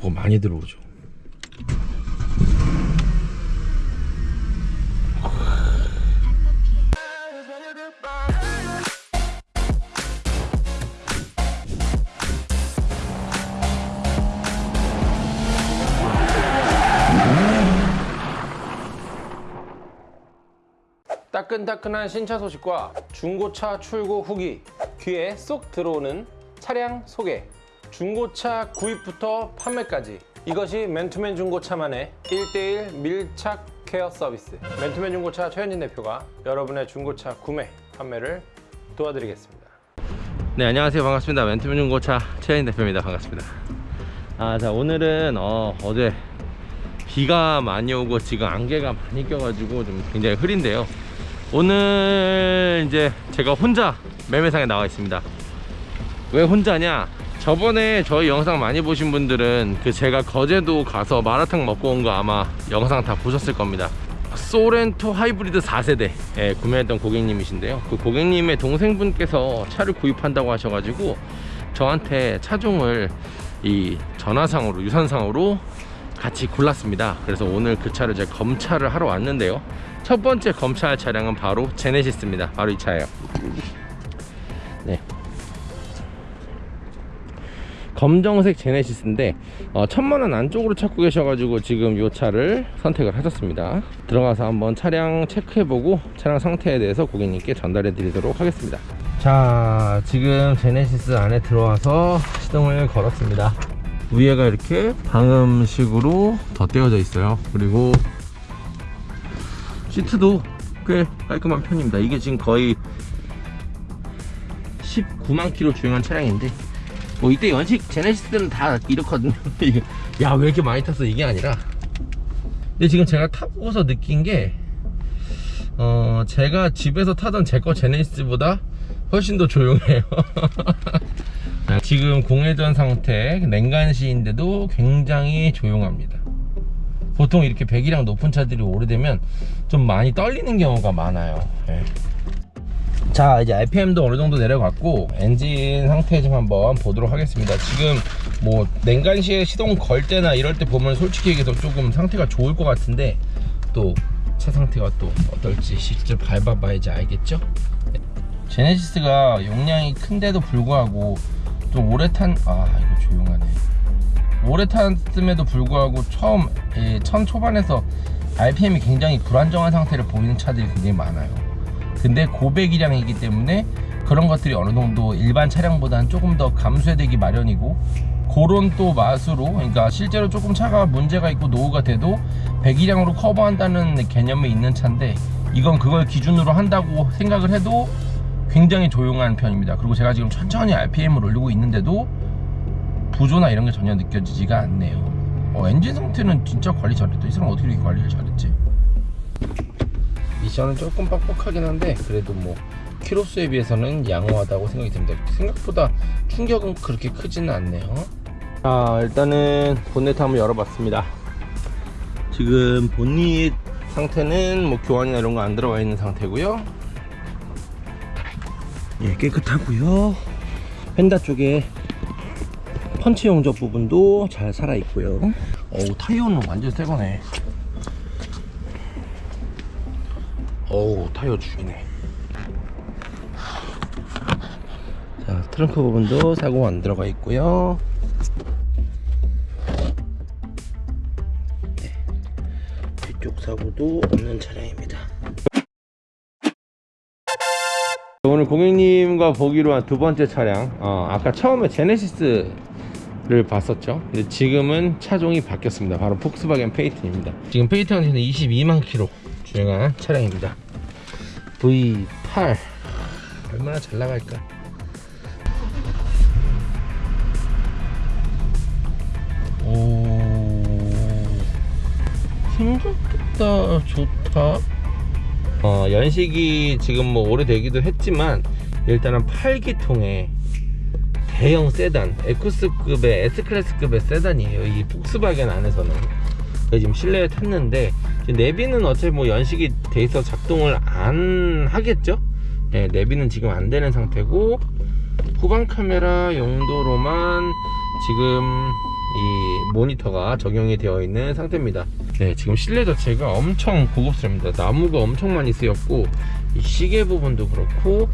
뭐 많이 들어오죠. 따끈따끈한 신차 소식과 중고차 출고 후기 귀에 쏙 들어오는 차량 소개 중고차 구입부터 판매까지. 이것이 맨투맨 중고차만의 1대1 밀착 케어 서비스. 맨투맨 중고차 최현진 대표가 여러분의 중고차 구매 판매를 도와드리겠습니다. 네 안녕하세요. 반갑습니다. 맨투맨 중고차 최현진 대표입니다. 반갑습니다. 아 자 오늘은 어, 어제 비가 많이 오고 지금 안개가 많이 껴가지고 좀 굉장히 흐린데요. 오늘 이제 제가 혼자 매매상에 나와 있습니다. 왜 혼자냐 저번에 저희 영상 많이 보신 분들은 그 제가 거제도 가서 마라탕 먹고 온 거 아마 영상 다 보셨을 겁니다. 소렌토 하이브리드 4세대. 예, 구매했던 고객님이신데요. 그 고객님의 동생분께서 차를 구입한다고 하셔가지고 저한테 차종을 이 전화상으로 유선상으로 같이 골랐습니다. 그래서 오늘 그 차를 제가 검찰을 하러 왔는데요. 첫 번째 검찰 차량은 바로 제네시스입니다. 바로 이 차예요 검정색 제네시스인데 어, 천만원 안쪽으로 찾고 계셔가지고 지금 이 차를 선택을 하셨습니다. 들어가서 한번 차량 체크해보고 차량 상태에 대해서 고객님께 전달해 드리도록 하겠습니다. 자 지금 제네시스 안에 들어와서 시동을 걸었습니다. 위에가 이렇게 방음식으로 덧대어져 있어요. 그리고 시트도 꽤 깔끔한 편입니다. 이게 지금 거의 19만 킬로 주행한 차량인데 뭐 이때 연식 제네시스는 다 이렇거든요. 야 왜 이렇게 많이 탔어? 이게 아니라. 근데 지금 제가 타보고서 느낀 게 어, 제가 집에서 타던 제 거 제네시스보다 훨씬 더 조용해요. 지금 공회전 상태 냉간시인데도 굉장히 조용합니다. 보통 이렇게 배기량 높은 차들이 오래되면 좀 많이 떨리는 경우가 많아요. 예. 자 이제 RPM도 어느 정도 내려갔고 엔진 상태 좀 한번 보도록 하겠습니다. 지금 뭐 냉간시에 시동 걸 때나 이럴 때 보면 솔직히 얘기해서 조금 상태가 좋을 것 같은데 또 차 상태가 또 어떨지 실제 밟아봐야지 알겠죠? 제네시스가 용량이 큰데도 불구하고 좀 오래 탄 아 이거 조용하네. 오래 탔음에도 불구하고 처음 예, 천 초반에서 RPM이 굉장히 불안정한 상태를 보이는 차들이 굉장히 많아요 근데 고배기량이기 때문에 그런 것들이 어느 정도 일반 차량보다는 조금 더 감소되기 마련이고 그런 또 맛으로 그러니까 실제로 조금 차가 문제가 있고 노후가 돼도 배기량으로 커버한다는 개념이 있는 차인데 이건 그걸 기준으로 한다고 생각을 해도 굉장히 조용한 편입니다. 그리고 제가 지금 천천히 RPM을 올리고 있는데도 부조나 이런 게 전혀 느껴지지가 않네요. 어, 엔진 상태는 진짜 관리 잘했다. 이 사람 어떻게 이렇게 관리를 잘했지 미션은 조금 빡빡하긴 한데 그래도 뭐 키로수에 비해서는 양호하다고 생각이 듭니다. 생각보다 충격은 그렇게 크지는 않네요. 자 일단은 본네트 한번 열어봤습니다. 지금 본닛 상태는 뭐 교환이나 이런 거 안 들어가 있는 상태고요. 예 깨끗하고요. 펜다 쪽에 펀치 용접 부분도 잘 살아 있고요. 어우 타이어는 완전 새 거네 어우 타이어 죽이네. 자 트렁크 부분도 사고 안 들어가 있고요. 네. 뒤쪽 사고도 없는 차량입니다. 오늘 고객님과 보기로 한 두 번째 차량. 어, 아까 처음에 제네시스 를 봤었죠? 근데 지금은 차종이 바뀌었습니다. 바로 폭스바겐 페이튼입니다. 지금 페이튼한테는 22만 킬로 주행한 차량입니다 V8 얼마나 잘 나갈까? 오 생각보다 좋다. 어, 연식이 지금 뭐 오래되기도 했지만 일단은 8기통의 대형 세단 에쿠스급의 S클래스급의 세단이에요. 이 폭스바겐 안에서는. 지금 실내에 탔는데 내비는 어차피 뭐 연식이 돼 있어 작동을 안 하겠죠 네, 내비는 지금 안 되는 상태고 후방 카메라 용도로만 지금 이 모니터가 적용이 되어 있는 상태입니다. 네, 지금 실내 자체가 엄청 고급스럽습니다. 나무가 엄청 많이 쓰였고 이 시계 부분도 그렇고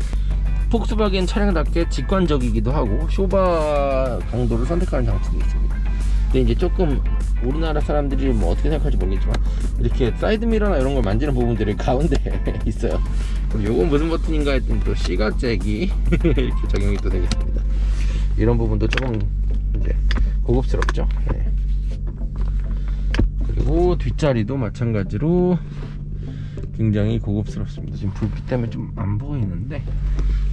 폭스바겐 차량답게 직관적이기도 하고 쇼바 강도를 선택하는 장치도 있습니다. 근데 이제 조금 우리나라 사람들이 뭐 어떻게 생각할지 모르겠지만 이렇게 사이드 미러나 이런 걸 만지는 부분들이 가운데 있어요. 그럼 요건 무슨 버튼인가 했더니 또 시거 잭이 이렇게 적용이 또 되겠습니다. 이런 부분도 조금 이제 고급스럽죠. 네. 그리고 뒷자리도 마찬가지로 굉장히 고급스럽습니다. 지금 불빛 때문에 좀 안 보이는데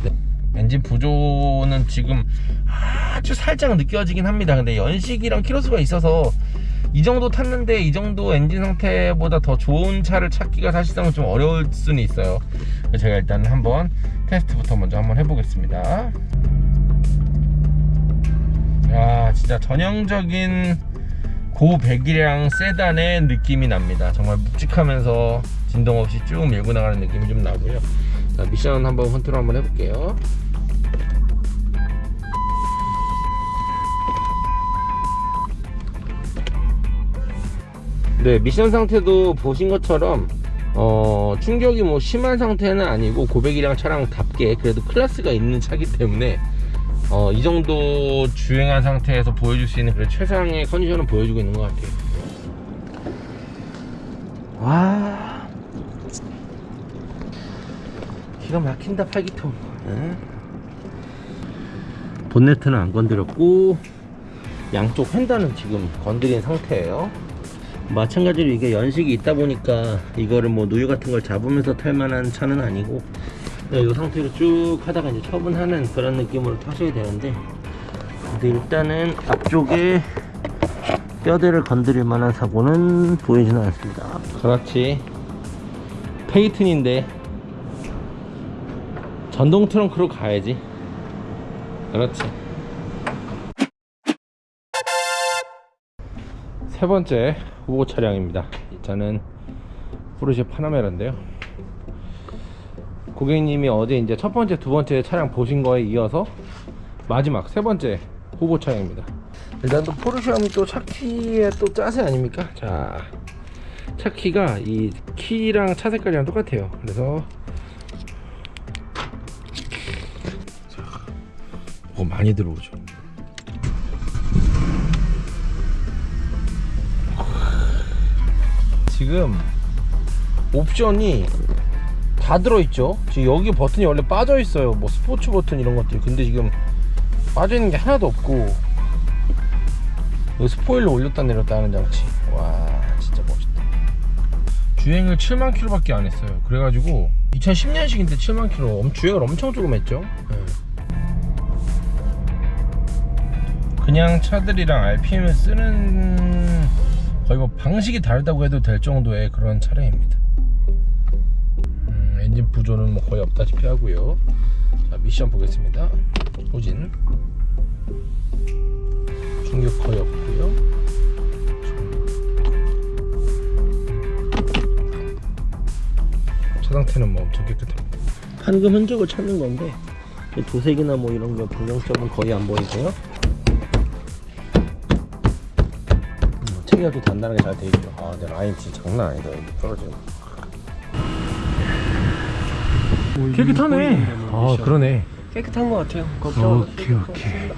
네. 엔진 부조는 지금 아주 살짝 느껴지긴 합니다. 근데 연식이랑 키로수가 있어서 이 정도 탔는데 이 정도 엔진 상태보다 더 좋은 차를 찾기가 사실상 좀 어려울 수는 있어요. 제가 일단 한번 테스트부터 먼저 한번 해보겠습니다. 야, 진짜 전형적인 고 배기량 세단의 느낌이 납니다. 정말 묵직하면서 진동 없이 쭉 밀고 나가는 느낌이 좀 나고요. 자, 미션 한번 컨트롤 한번 해볼게요. 네, 미션 상태도 보신 것처럼 어, 충격이 뭐 심한 상태는 아니고 고배기량 차량답게 그래도 클래스가 있는 차기 때문에 어, 이 정도 주행한 상태에서 보여줄 수 있는 그런 최상의 컨디션을 보여주고 있는 것 같아요. 와, 기가 막힌다 팔기통. 네. 본네트는 안 건드렸고 양쪽 휀다는 지금 건드린 상태예요. 마찬가지로 이게 연식이 있다 보니까 이거를 뭐 누유 같은 걸 잡으면서 탈 만한 차는 아니고 이 상태로 쭉 하다가 이제 처분하는 그런 느낌으로 타셔야 되는데 근데 일단은 앞쪽에 뼈대를 건드릴 만한 사고는 보이지는 않습니다 그렇지 페이튼인데 전동 트렁크로 가야지 그렇지 세 번째 후보 차량입니다 이 차는 포르쉐 파나메라인데요 고객님이 어제 이제 첫 번째, 두 번째 차량 보신 거에 이어서 마지막 세 번째 후보 차량입니다. 일단 또 포르쉐 하면 또 차키의 또 짜세 아닙니까? 자, 차키가 이 키랑 차 색깔이랑 똑같아요. 그래서 뭐 많이 들어오죠. 지금 옵션이 다 들어있죠? 지금 여기 버튼이 원래 빠져 있어요. 뭐 스포츠 버튼 이런 것들. 근데 지금 빠져 있는 게 하나도 없고 여기 스포일러 올렸다 내렸다 하는 장치. 와 진짜 멋있다. 주행을 7만 킬로 밖에 안 했어요. 그래가지고 2010년식인데 7만 킬로 엄- 주행을 엄청 조금 했죠? 네. 그냥 차들이랑 RPM을 쓰는 거의 뭐 방식이 다르다고 해도 될 정도의 그런 차량입니다. 음, 엔진 부조는 뭐 거의 없다시피 하고요. 자 미션 보겠습니다. 후진. 충격 거의 없고요. 차 상태는 뭐 엄청 깨끗합니다. 판금 흔적을 찾는 건데 이 도색이나 뭐 이런 거 불량점은 거의 안 보이고요 또 단단하게 잘 돼 있죠 아 근데 라인 진짜 장난 아니다 여기 떨어지는 거. 깨끗하네. 아 그러네. 깨끗한 것 같아요. 걱정. 오케이 오케이.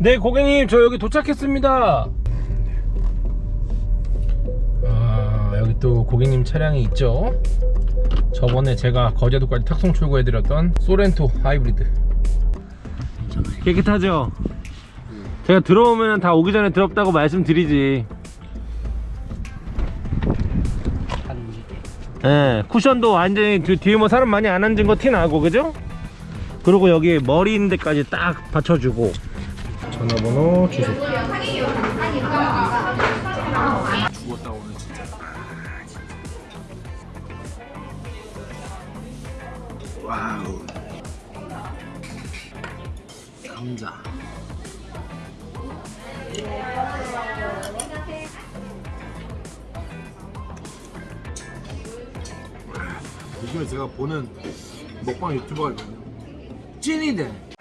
네 고객님 저 여기 도착했습니다. 아 여기 또 고객님 차량이 있죠. 저번에 제가 거제도까지 탁송 출고해드렸던 소렌토 하이브리드. 깨끗하죠? 제가 들어오면 다 오기 전에 더럽다고 말씀드리지. 예, 쿠션도 완전히 뒤- 뒤에 뭐 사람 많이 안 앉은 거 티 나고, 그죠? 그리고 여기 머리 있는 데까지 딱 받쳐주고. 전화번호, 주소. 와우. 감자. 요즘에 제가 보는 먹방 유튜버가 있거든요. 찐이대